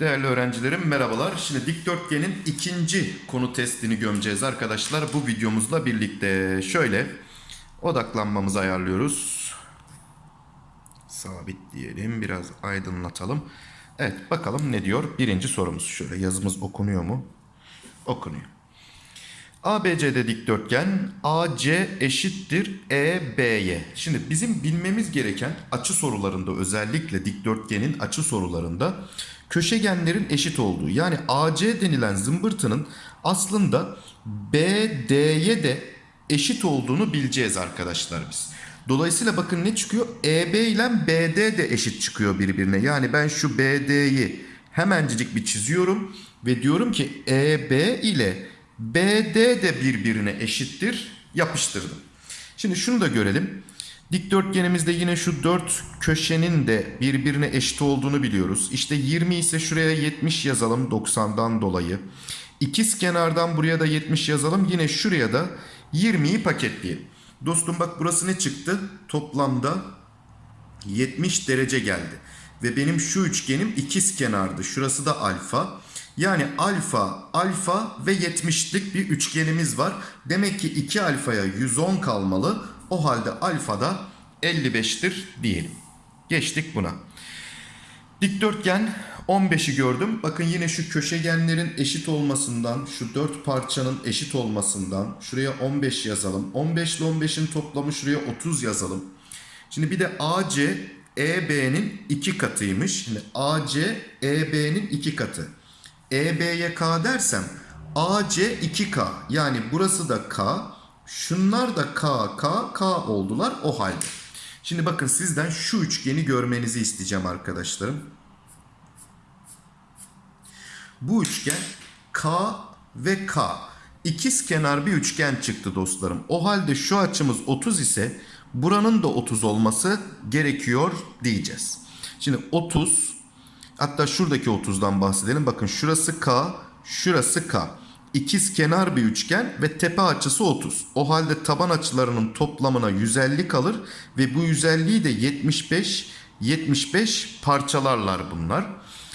Değerli öğrencilerim merhabalar. Şimdi dikdörtgenin ikinci konu testini gömeceğiz arkadaşlar. Bu videomuzla birlikte şöyle odaklanmamızı ayarlıyoruz. Sabit diyelim. Biraz aydınlatalım. Evet bakalım ne diyor. Birinci sorumuz şöyle yazımız okunuyor mu? Okunuyor. ABC'de dikdörtgen AC eşittir EB'ye. Şimdi bizim bilmemiz gereken açı sorularında özellikle dikdörtgenin açı sorularında köşegenlerin eşit olduğu. Yani AC denilen zımbırtının aslında BD'ye de eşit olduğunu bileceğiz arkadaşlar biz. Dolayısıyla bakın ne çıkıyor? EB ile BD de eşit çıkıyor birbirine. Yani ben şu BD'yi hemencik bir çiziyorum ve diyorum ki EB ile BD de birbirine eşittir. Yapıştırdım. Şimdi şunu da görelim. Dikdörtgenimizde yine şu dört köşenin de birbirine eşit olduğunu biliyoruz. İşte 20 ise şuraya 70 yazalım 90'dan dolayı. İkiz kenardan buraya da 70 yazalım. Yine şuraya da 20'yi paketleyelim. Dostum bak burası ne çıktı? Toplamda 70 derece geldi. Ve benim şu üçgenim ikiz kenardı. Şurası da alfa. Yani alfa, alfa ve 70'lik bir üçgenimiz var. Demek ki 2 alfaya 110 kalmalı. O halde alfa da 55'tir diyelim. Geçtik buna. Dikdörtgen 15'i gördüm. Bakın yine şu köşegenlerin eşit olmasından, şu dört parçanın eşit olmasından şuraya 15 yazalım. 15 ile 15'in toplamı şuraya 30 yazalım. Şimdi bir de AC EB'nin 2 katıymış. Şimdi AC EB'nin 2 katı. EB'ye K dersem AC 2K. Yani burası da K. Şunlar da K, K, K oldular o halde. Şimdi bakın sizden şu üçgeni görmenizi isteyeceğim arkadaşlarım. Bu üçgen K ve K. İkiz kenar bir üçgen çıktı dostlarım. O halde şu açımız 30 ise buranın da 30 olması gerekiyor diyeceğiz. Şimdi 30 hatta şuradaki 30'dan bahsedelim. Bakın şurası K, şurası K. İkiz kenar bir üçgen ve tepe açısı 30. O halde taban açılarının toplamına 150 kalır ve bu 150'yi de 75 75 parçalarlar bunlar.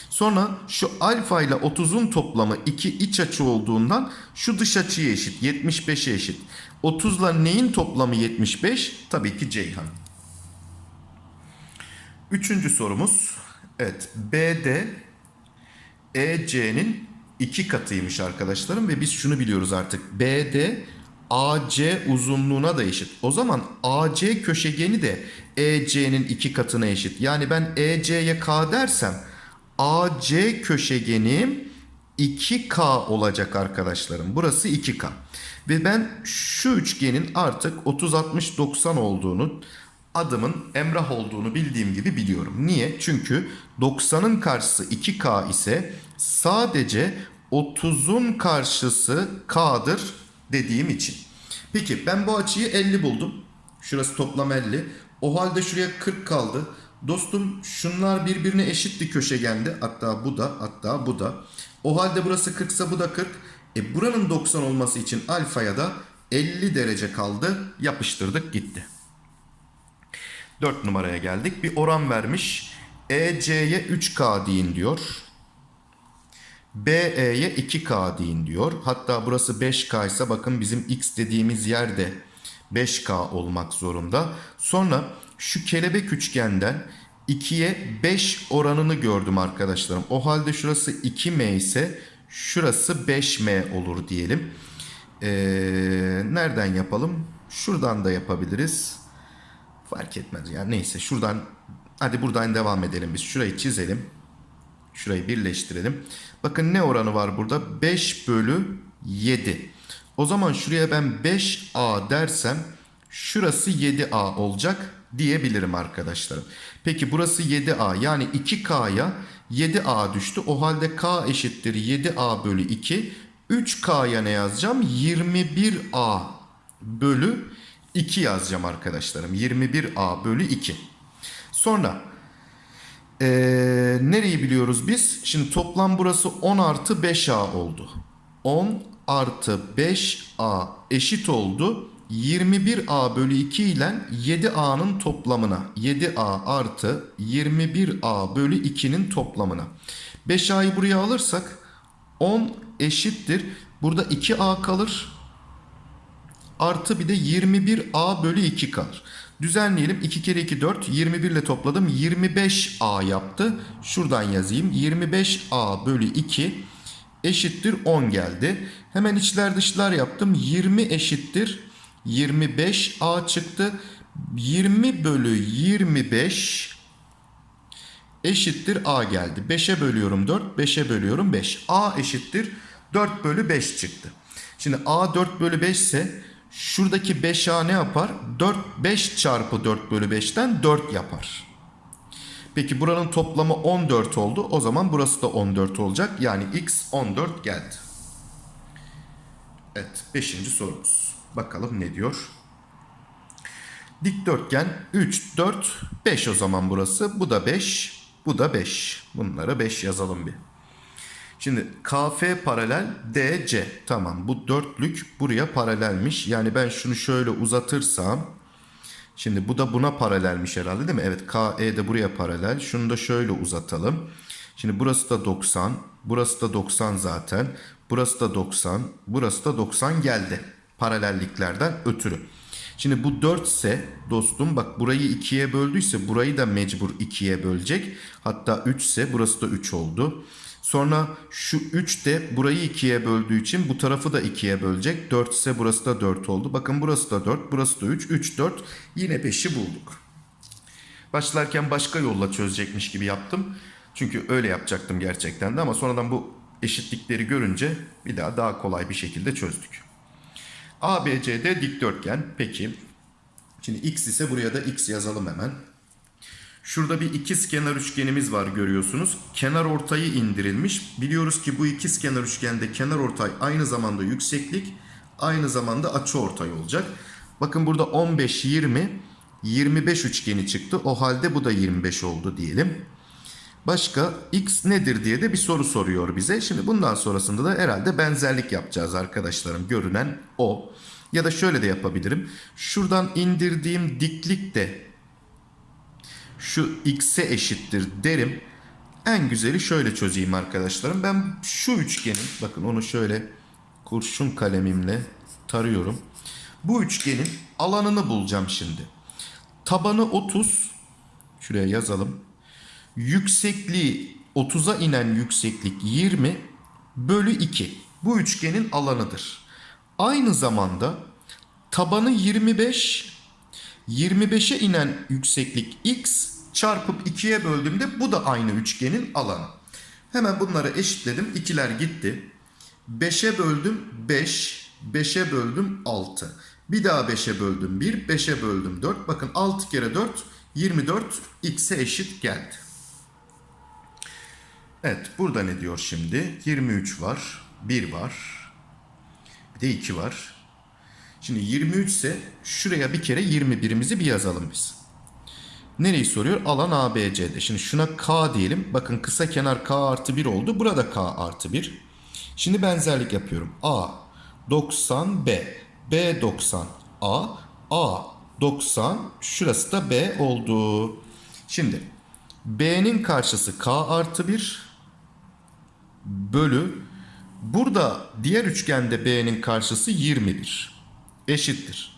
Sonra şu alfa ile 30'un toplamı 2 iç açı olduğundan şu dış açıya eşit 75'e eşit. 30 ile neyin toplamı 75? Tabii ki Ceyhan. Üçüncü sorumuz. Evet BD EC'nin iki katıymış arkadaşlarım ve biz şunu biliyoruz artık. BD AC uzunluğuna da eşit. O zaman AC köşegeni de EC'nin iki katına eşit. Yani ben EC'ye K dersem AC köşegenim 2K olacak arkadaşlarım. Burası 2K. Ve ben şu üçgenin artık 30 60 90 olduğunu adımın Emrah olduğunu bildiğim gibi biliyorum. Niye? Çünkü 90'ın karşısı 2K ise sadece 30'un karşısı K'dır dediğim için. Peki ben bu açıyı 50 buldum. Şurası toplam 50. O halde şuraya 40 kaldı. Dostum şunlar birbirine eşitti köşegende. Hatta bu da hatta bu da. O halde burası 40 ise bu da 40. E buranın 90 olması için alfaya da 50 derece kaldı. Yapıştırdık gitti. 4 numaraya geldik. Bir oran vermiş. EC'ye 3K deyin diyor. BE'ye 2K deyin diyor. Hatta burası 5K ise bakın bizim X dediğimiz yerde 5K olmak zorunda. Sonra şu kelebek üçgenden 2'ye 5 oranını gördüm arkadaşlarım. O halde şurası 2M ise şurası 5M olur diyelim. Ee, nereden yapalım? Şuradan da yapabiliriz. Fark etmez yani neyse şuradan hadi buradan devam edelim biz. Şurayı çizelim. Şurayı birleştirelim. Bakın ne oranı var burada? 5 bölü 7. O zaman şuraya ben 5A dersem şurası 7A olacak diyebilirim arkadaşlarım. Peki burası 7A yani 2K'ya 7A düştü. O halde K eşittir 7A bölü 2. 3K'ya ne yazacağım? 21A bölü 2 yazacağım arkadaşlarım. 21A bölü 2. Sonra ee, nereyi biliyoruz biz? Şimdi toplam burası 10 artı 5A oldu. 10 artı 5A eşit oldu 21A bölü 2 ile 7A'nın toplamına 7A artı 21A bölü 2'nin toplamına. 5A'yı buraya alırsak 10 eşittir. Burada 2A kalır. Artı bir de 21A bölü 2 kalır. Düzenleyelim. 2 kere 2 4. 21 ile topladım. 25A yaptı. Şuradan yazayım. 25A bölü 2 eşittir 10 geldi. Hemen içler dışlar yaptım. 20 eşittir 25A çıktı. 20 bölü 25 eşittir A geldi. 5'e bölüyorum 4, 5'e bölüyorum 5. A eşittir 4 bölü 5 çıktı. Şimdi A 4 bölü 5 ise şuradaki 5A ne yapar? 4, 5 çarpı 4 bölü 5'ten 4 yapar. Peki buranın toplamı 14 oldu. O zaman burası da 14 olacak. Yani x 14 geldi. Evet 5. sorumuz. Bakalım ne diyor? Dikdörtgen 3, 4, 5 o zaman burası. Bu da 5, bu da 5. Bunlara 5 yazalım bir. Şimdi KF paralel DC. Tamam bu dörtlük buraya paralelmiş. Yani ben şunu şöyle uzatırsam. Şimdi bu da buna paralelmiş herhalde değil mi? Evet KE de buraya paralel. Şunu da şöyle uzatalım. Şimdi burası da 90. Burası da 90 zaten. Burası da 90. Burası da 90 geldi. Paralelliklerden ötürü. Şimdi bu 4 ise dostum bak burayı 2'ye böldüyse burayı da mecbur 2'ye bölecek. Hatta 3 ise burası da 3 oldu. Sonra şu 3 de burayı 2'ye böldüğü için bu tarafı da 2'ye bölecek. 4 ise burası da 4 oldu. Bakın burası da 4, burası da 3. 3, 4 yine 5'i bulduk. Başlarken başka yolla çözecekmiş gibi yaptım. Çünkü öyle yapacaktım gerçekten de ama sonradan bu eşitlikleri görünce bir daha daha kolay bir şekilde çözdük. ABCD dikdörtgen. Peki. Şimdi x ise buraya da x yazalım hemen. Şurada bir ikiz kenar üçgenimiz var görüyorsunuz. Kenar ortayı indirilmiş. Biliyoruz ki bu ikiz kenar üçgende kenar ortay aynı zamanda yükseklik, aynı zamanda açı ortay olacak. Bakın burada 15, 20, 25 üçgeni çıktı. O halde bu da 25 oldu diyelim. Başka x nedir diye de bir soru soruyor bize. Şimdi bundan sonrasında da herhalde benzerlik yapacağız arkadaşlarım. Görünen o. Ya da şöyle de yapabilirim. Şuradan indirdiğim diklik de şu x'e eşittir derim. En güzeli şöyle çözeyim arkadaşlarım. Ben şu üçgenin bakın onu şöyle kurşun kalemimle tarıyorum. Bu üçgenin alanını bulacağım şimdi. Tabanı 30. Şuraya yazalım. Yüksekliği 30'a inen yükseklik 20 bölü 2. Bu üçgenin alanıdır. Aynı zamanda tabanı 25 25'e inen yükseklik x çarpıp 2'ye böldüğümde bu da aynı üçgenin alanı. Hemen bunları eşitledim. İkiler gitti. 5'e böldüm 5. 5'e böldüm 6. Bir daha 5'e böldüm 1. 5'e böldüm 4. Bakın 6 kere 4 24 x'e eşit geldi. Evet burada ne diyor şimdi? 23 var. 1 var. Bir de 2 var. Şimdi 23 ise şuraya bir kere 21'imizi bir yazalım biz. Nereyi soruyor? Alan ABC'de. Şimdi şuna K diyelim. Bakın kısa kenar K artı 1 oldu. Burada K artı 1. Şimdi benzerlik yapıyorum. A 90 B. B 90 A. A 90. Şurası da B oldu. Şimdi B'nin karşısı K artı 1 bölü burada diğer üçgende B'nin karşısı 21 eşittir.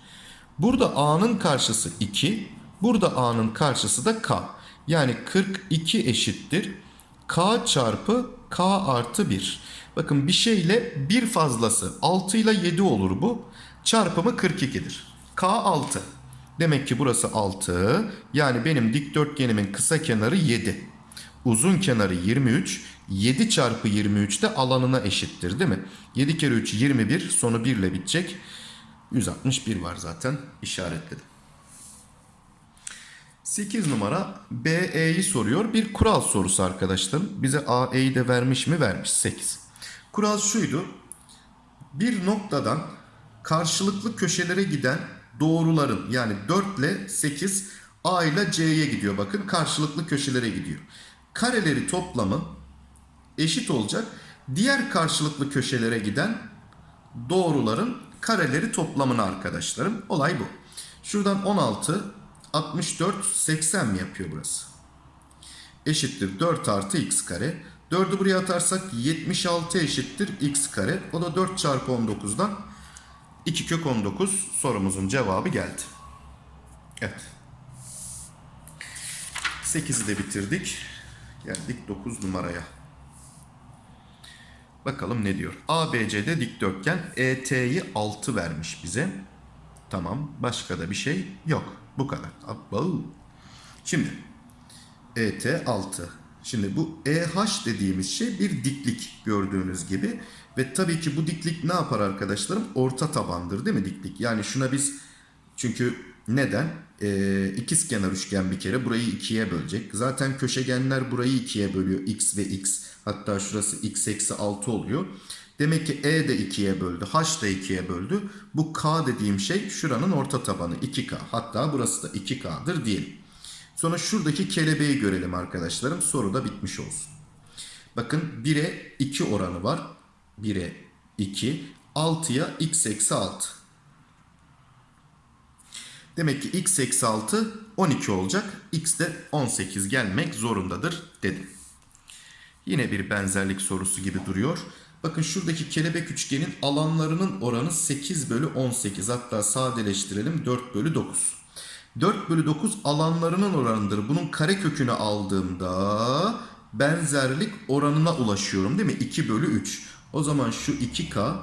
Burada A'nın karşısı 2, burada A'nın karşısı da K. Yani 42 eşittir. K çarpı K artı 1. Bakın bir şeyle bir fazlası 6 ile 7 olur bu. Çarpımı 42'dir. K 6. Demek ki burası 6. Yani benim dikdörtgenimin kısa kenarı 7. Uzun kenarı 23. 7 çarpı 23 de alanına eşittir değil mi? 7 kere 3 21 sonu 1 ile bitecek. 161 var zaten işaretledim. 8 numara BE'yi soruyor. Bir kural sorusu arkadaşlarım. Bize AE'yi de vermiş mi? Vermiş 8. Kural şuydu. Bir noktadan karşılıklı köşelere giden doğruların yani 4 ile 8 A ile C'ye gidiyor. Bakın karşılıklı köşelere gidiyor. Kareleri toplamı eşit olacak. Diğer karşılıklı köşelere giden doğruların kareleri toplamını arkadaşlarım. Olay bu. Şuradan 16, 64, 80 mi yapıyor burası? Eşittir 4 artı x kare. 4'ü buraya atarsak 76 eşittir x kare. O da 4 çarpı 19'dan 2 kök 19 sorumuzun cevabı geldi. Evet. 8'i de bitirdik. Geldik 9 numaraya. Bakalım ne diyor. ABC'de dikdörtgen ET'yi 6 vermiş bize. Tamam. Başka da bir şey yok. Bu kadar. Şimdi ET 6. Şimdi bu EH dediğimiz şey bir diklik gördüğünüz gibi. Ve tabii ki bu diklik ne yapar arkadaşlarım? Orta tabandır değil mi diklik? Yani şuna biz çünkü neden? Ee, ikizkenar üçgen bir kere burayı ikiye bölecek. Zaten köşegenler burayı ikiye bölüyor. X ve X. Hatta şurası X eksi 6 oluyor. Demek ki E de ikiye böldü. H da ikiye böldü. Bu K dediğim şey şuranın orta tabanı 2K. Hatta burası da 2K'dır diyelim. Sonra şuradaki kelebeği görelim arkadaşlarım. Soru da bitmiş olsun. Bakın 1'e 2 oranı var. 1'e 2. 6'ya x eksi 6. Demek ki x eksi 6 12 olacak. x de 18 gelmek zorundadır dedim. Yine bir benzerlik sorusu gibi duruyor. Bakın şuradaki kelebek üçgenin alanlarının oranı 8 bölü 18. Hatta sadeleştirelim 4 bölü 9. 4 bölü 9 alanlarının oranıdır. Bunun kare kökünü aldığımda benzerlik oranına ulaşıyorum değil mi? 2 bölü 3. O zaman şu 2K,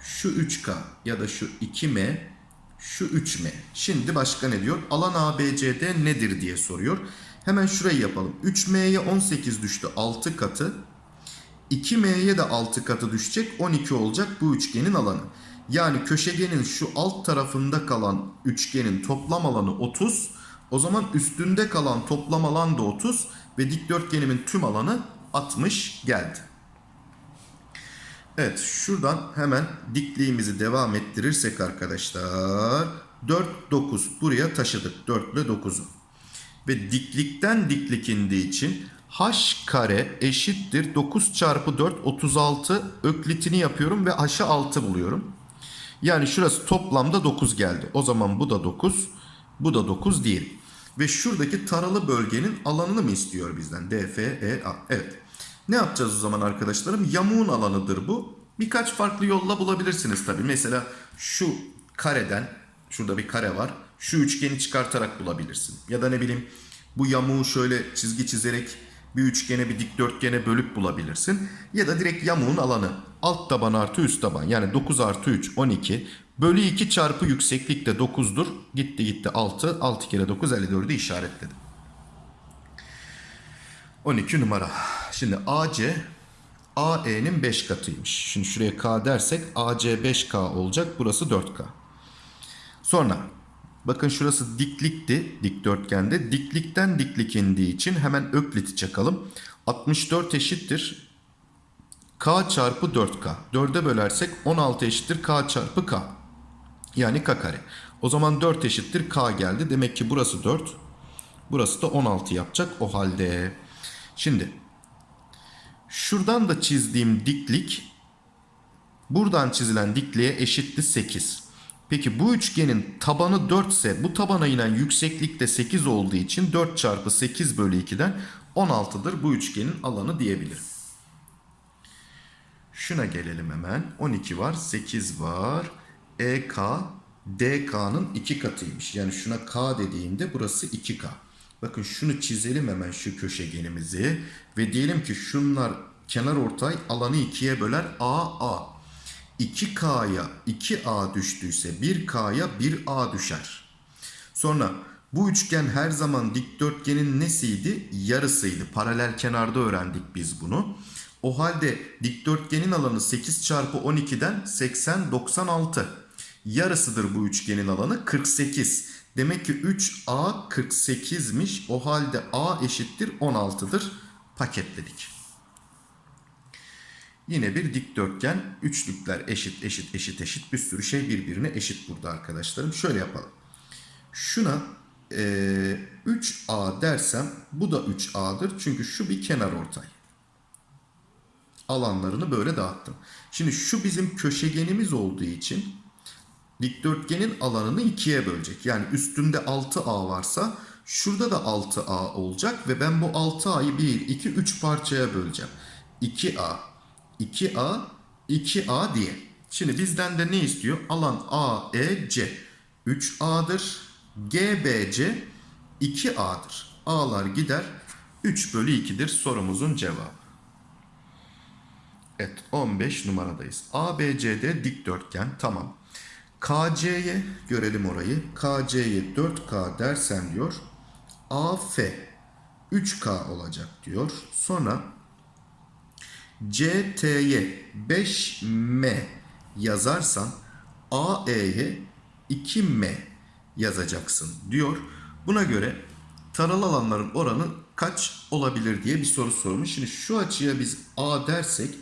şu 3K ya da şu 2M, şu 3M. Şimdi başka ne diyor? Alan ABCD nedir diye soruyor. Hemen şurayı yapalım. 3M'ye 18 düştü 6 katı. 2M'ye de 6 katı düşecek 12 olacak bu üçgenin alanı. Yani köşegenin şu alt tarafında kalan üçgenin toplam alanı 30. O zaman üstünde kalan toplam alan da 30 ve dikdörtgenimin tüm alanı 60 geldi. Evet şuradan hemen dikliğimizi devam ettirirsek arkadaşlar 4 9 buraya taşıdık 4 ile 9'u. Ve diklikten diklik indiği için h kare eşittir 9 çarpı 4 36 öklitini yapıyorum ve h'ı 6 buluyorum. Yani şurası toplamda 9 geldi. O zaman bu da 9, bu da 9 değil. Ve şuradaki taralı bölgenin alanını mı istiyor bizden? D, F, E, A. Evet. Ne yapacağız o zaman arkadaşlarım? Yamuğun alanıdır bu. Birkaç farklı yolla bulabilirsiniz tabii. Mesela şu kareden, şurada bir kare var. Şu üçgeni çıkartarak bulabilirsin. Ya da ne bileyim bu yamuğu şöyle çizgi çizerek bir üçgene bir dikdörtgene bölüp bulabilirsin. Ya da direkt yamuğun alanı. Alt taban artı üst taban. Yani 9 artı 3 12. Bölü 2 çarpı yükseklik de 9'dur. Gitti gitti 6. 6 kere 9 54'ü işaretledim. 12 numara. Şimdi AC AE'nin 5 katıymış. Şimdi şuraya K dersek AC 5K olacak. Burası 4K. Sonra bakın şurası diklikti dikdörtgende. Diklikten diklik indiği için hemen ökliti çakalım. 64 eşittir. K çarpı 4K. 4'e bölersek 16 eşittir K çarpı K. Yani K kare. O zaman 4 eşittir K geldi. Demek ki burası 4. Burası da 16 yapacak o halde. Şimdi şuradan da çizdiğim diklik buradan çizilen dikliğe eşitti 8. Peki bu üçgenin tabanı 4 ise bu tabana inen yükseklik de 8 olduğu için 4 çarpı 8 bölü 2'den 16'dır bu üçgenin alanı diyebilirim. Şuna gelelim hemen. 12 var, 8 var. EK DK'nın 2 katıymış. Yani şuna K dediğimde burası 2K. Bakın şunu çizelim hemen şu köşegenimizi. Ve diyelim ki şunlar kenar ortay alanı 2'ye böler AA. 2K'ya 2A düştüyse 1K'ya 1A düşer. Sonra bu üçgen her zaman dikdörtgenin nesiydi? Yarısıydı. Paralel kenarda öğrendik biz bunu. O halde dikdörtgenin alanı 8 çarpı 12'den 80 96. Yarısıdır bu üçgenin alanı 48. Demek ki 3A 48'miş. O halde A eşittir 16'dır. Paketledik. Yine bir dikdörtgen. Üçlükler eşit eşit eşit eşit. Bir sürü şey birbirine eşit burada arkadaşlarım. Şöyle yapalım. Şuna e, 3A dersem bu da 3A'dır. Çünkü şu bir kenar ortay. Alanlarını böyle dağıttım. Şimdi şu bizim köşegenimiz olduğu için dikdörtgenin alanını ikiye bölecek. Yani üstünde 6A varsa şurada da 6A olacak ve ben bu 6A'yı 1, 2, 3 parçaya böleceğim. 2A, 2A, 2A diye. Şimdi bizden de ne istiyor? Alan AEC 3A'dır. GBC 2A'dır. A'lar gider 3 bölü 2'dir sorumuzun cevabı. Evet 15 numaradayız. ABCD dikdörtgen tamam. KC'ye görelim orayı. KC'ye 4K dersen diyor. AF 3K olacak diyor. Sonra CT'ye 5M yazarsan AE'ye 2M yazacaksın diyor. Buna göre taralı alanların oranı kaç olabilir diye bir soru sormuş. Şimdi şu açıya biz A dersek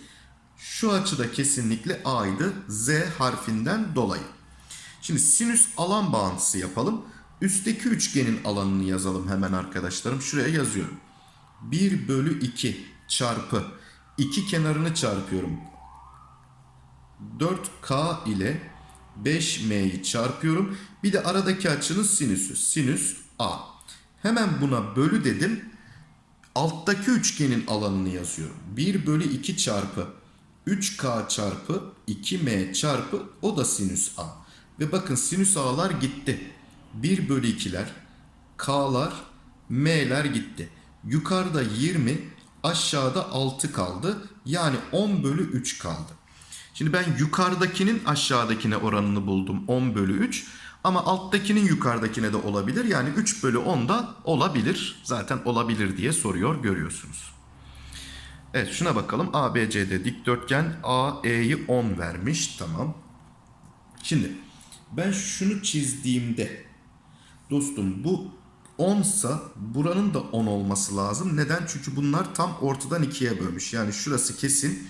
şu açıda kesinlikle A'ydı Z harfinden dolayı. Şimdi sinüs alan bağıntısı yapalım. Üstteki üçgenin alanını yazalım hemen arkadaşlarım. Şuraya yazıyorum. 1 bölü 2 çarpı 2 kenarını çarpıyorum. 4K ile 5M'yi çarpıyorum. Bir de aradaki açının sinüsü. Sinüs A. Hemen buna bölü dedim. Alttaki üçgenin alanını yazıyorum. 1 bölü 2 çarpı 3K çarpı 2M çarpı o da sinüs A. Ve bakın sinüs A'lar gitti. 1 bölü 2'ler, K'lar, M'ler gitti. Yukarıda 20, aşağıda 6 kaldı. Yani 10 bölü 3 kaldı. Şimdi ben yukarıdakinin aşağıdakine oranını buldum 10 bölü 3. Ama alttakinin yukarıdakine de olabilir. Yani 3 bölü 10 da olabilir. Zaten olabilir diye soruyor görüyorsunuz. Evet şuna bakalım. ABCD dikdörtgen AE'yi 10 vermiş. Tamam. Şimdi ben şunu çizdiğimde dostum bu 10 sa buranın da 10 olması lazım. Neden? Çünkü bunlar tam ortadan ikiye bölmüş. Yani şurası kesin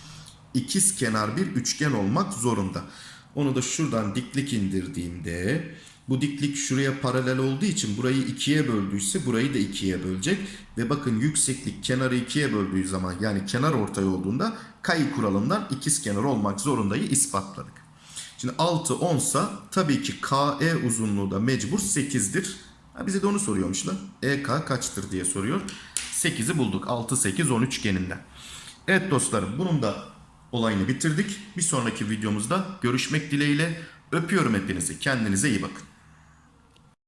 ikiz kenar bir üçgen olmak zorunda. Onu da şuradan diklik indirdiğimde bu diklik şuraya paralel olduğu için burayı ikiye böldüyse burayı da ikiye bölecek. Ve bakın yükseklik kenarı ikiye böldüğü zaman yani kenar ortay olduğunda kayı kuralından ikiz kenar olmak zorundayı ispatladık. Şimdi 6 10 sa tabii ki KE uzunluğu da mecbur 8'dir. Ha, bize de onu soruyormuş lan. EK kaçtır diye soruyor. 8'i bulduk. 6 8 10 üçgeninden. Evet dostlarım bunun da olayını bitirdik. Bir sonraki videomuzda görüşmek dileğiyle. Öpüyorum hepinizi. Kendinize iyi bakın.